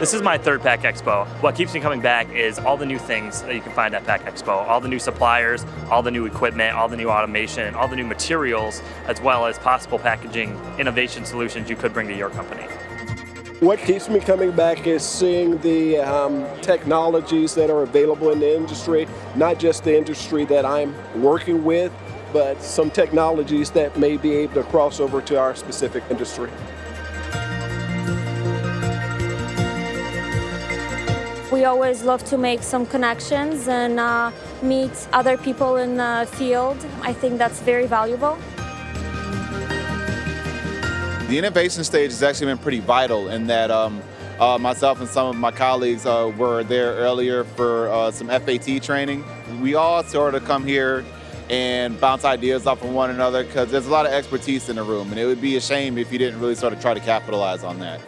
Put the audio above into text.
This is my third Pack Expo. What keeps me coming back is all the new things that you can find at Pack Expo, all the new suppliers, all the new equipment, all the new automation, all the new materials, as well as possible packaging innovation solutions you could bring to your company. What keeps me coming back is seeing the um, technologies that are available in the industry, not just the industry that I'm working with, but some technologies that may be able to cross over to our specific industry. We always love to make some connections and uh, meet other people in the field. I think that's very valuable. The innovation stage has actually been pretty vital in that um, uh, myself and some of my colleagues uh, were there earlier for uh, some FAT training. We all sort of come here and bounce ideas off of one another because there's a lot of expertise in the room and it would be a shame if you didn't really sort of try to capitalize on that.